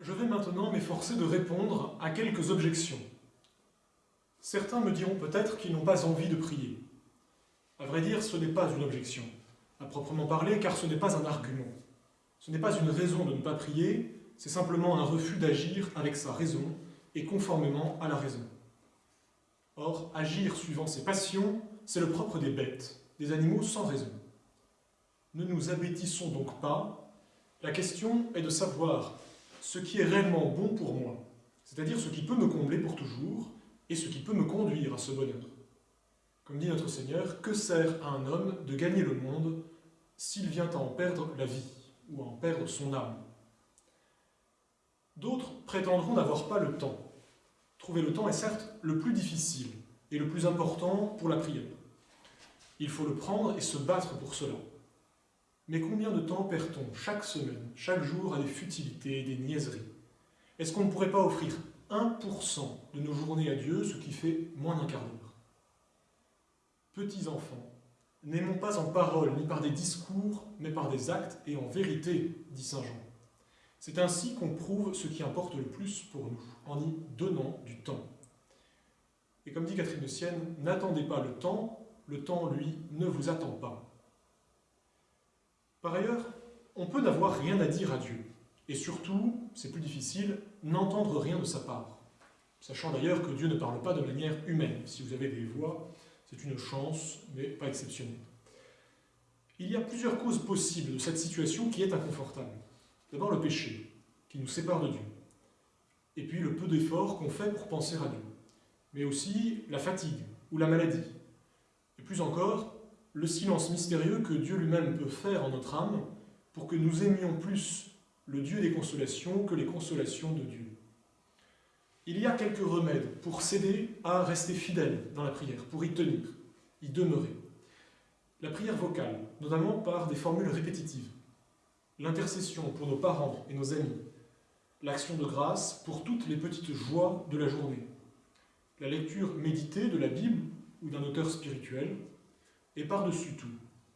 Je vais maintenant m'efforcer de répondre à quelques objections. Certains me diront peut-être qu'ils n'ont pas envie de prier. À vrai dire, ce n'est pas une objection, à proprement parler, car ce n'est pas un argument. Ce n'est pas une raison de ne pas prier, c'est simplement un refus d'agir avec sa raison et conformément à la raison. Or, agir suivant ses passions, c'est le propre des bêtes, des animaux sans raison. Ne nous abêtissons donc pas, la question est de savoir ce qui est réellement bon pour moi, c'est-à-dire ce qui peut me combler pour toujours et ce qui peut me conduire à ce bonheur. Comme dit notre Seigneur, que sert à un homme de gagner le monde s'il vient à en perdre la vie ou à en perdre son âme? D'autres prétendront n'avoir pas le temps. Trouver le temps est certes le plus difficile et le plus important pour la prière. Il faut le prendre et se battre pour cela. Mais combien de temps perd-on chaque semaine, chaque jour à des futilités, des niaiseries? Est-ce qu'on ne pourrait pas offrir 1% de nos journées à Dieu, ce qui fait moins d'un quart d'heure? Petits enfants, n'aimons pas en parole ni par des discours, mais par des actes et en vérité, dit Saint Jean. C'est ainsi qu'on prouve ce qui importe le plus pour nous, en y donnant du temps. Et comme dit Catherine de Sienne, n'attendez pas le temps, le temps, lui, ne vous attend pas. Par ailleurs, on peut n'avoir rien à dire à Dieu, et surtout, c'est plus difficile, n'entendre rien de sa part. Sachant d'ailleurs que Dieu ne parle pas de manière humaine. Si vous avez des voix, c'est une chance, mais pas exceptionnelle. Il y a plusieurs causes possibles de cette situation qui est inconfortable. D'abord le péché, qui nous sépare de Dieu. Et puis le peu d'efforts qu'on fait pour penser à Dieu. Mais aussi la fatigue ou la maladie. Et plus encore, le silence mystérieux que Dieu lui-même peut faire en notre âme pour que nous aimions plus le Dieu des consolations que les consolations de Dieu. Il y a quelques remèdes pour s'aider à rester fidèle dans la prière, pour y tenir, y demeurer. La prière vocale, notamment par des formules répétitives. L'intercession pour nos parents et nos amis. L'action de grâce pour toutes les petites joies de la journée. La lecture méditée de la Bible ou d'un auteur spirituel, et par-dessus tout,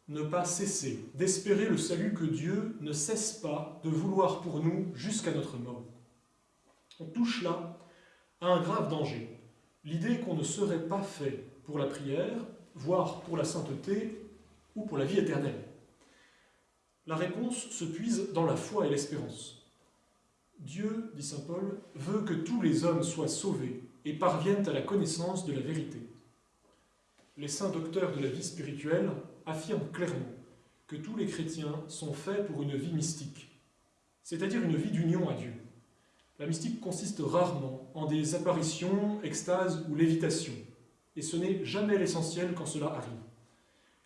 ne pas cesser d'espérer le salut que Dieu ne cesse pas de vouloir pour nous jusqu'à notre mort. On touche là à un grave danger, l'idée qu'on ne serait pas fait pour la prière, voire pour la sainteté ou pour la vie éternelle. La réponse se puise dans la foi et l'espérance. Dieu, dit saint Paul, veut que tous les hommes soient sauvés et parviennent à la connaissance de la vérité les saints docteurs de la vie spirituelle affirment clairement que tous les chrétiens sont faits pour une vie mystique, c'est-à-dire une vie d'union à Dieu. La mystique consiste rarement en des apparitions, extases ou lévitations, et ce n'est jamais l'essentiel quand cela arrive.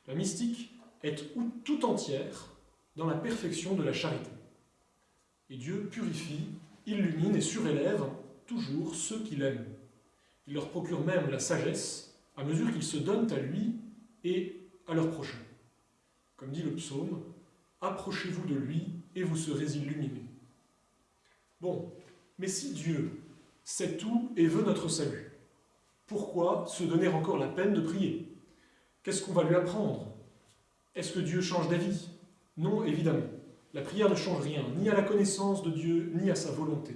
La mystique est tout entière dans la perfection de la charité. Et Dieu purifie, illumine et surélève toujours ceux qu'il aime. Il leur procure même la sagesse à mesure qu'ils se donnent à lui et à leur prochain. Comme dit le psaume, approchez-vous de lui et vous serez illuminés. Bon, mais si Dieu sait tout et veut notre salut, pourquoi se donner encore la peine de prier? Qu'est-ce qu'on va lui apprendre? Est-ce que Dieu change d'avis? Non, évidemment. La prière ne change rien, ni à la connaissance de Dieu, ni à sa volonté.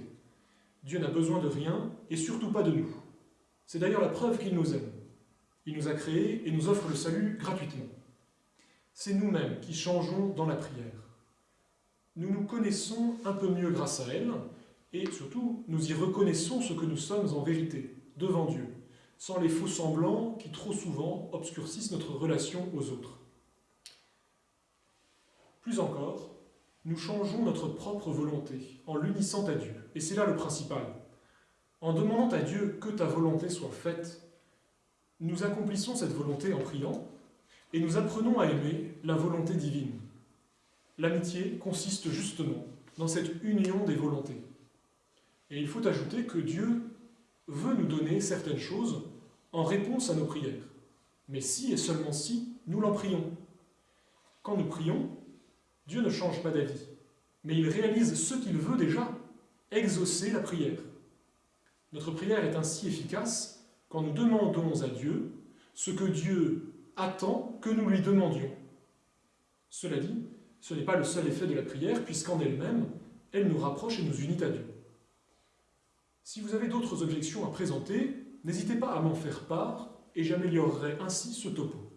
Dieu n'a besoin de rien, et surtout pas de nous. C'est d'ailleurs la preuve qu'il nous aime. Il nous a créés et nous offre le salut gratuitement. C'est nous-mêmes qui changeons dans la prière. Nous nous connaissons un peu mieux grâce à elle, et surtout, nous y reconnaissons ce que nous sommes en vérité, devant Dieu, sans les faux semblants qui trop souvent obscurcissent notre relation aux autres. Plus encore, nous changeons notre propre volonté en l'unissant à Dieu, et c'est là le principal. En demandant à Dieu que ta volonté soit faite, nous accomplissons cette volonté en priant et nous apprenons à aimer la volonté divine. L'amitié consiste justement dans cette union des volontés. Et il faut ajouter que Dieu veut nous donner certaines choses en réponse à nos prières. Mais si et seulement si, nous l'en prions. Quand nous prions, Dieu ne change pas d'avis, mais il réalise ce qu'il veut déjà, exaucer la prière. Notre prière est ainsi efficace quand nous demandons à Dieu ce que Dieu attend que nous lui demandions. Cela dit, ce n'est pas le seul effet de la prière, puisqu'en elle-même, elle nous rapproche et nous unit à Dieu. Si vous avez d'autres objections à présenter, n'hésitez pas à m'en faire part et j'améliorerai ainsi ce topo.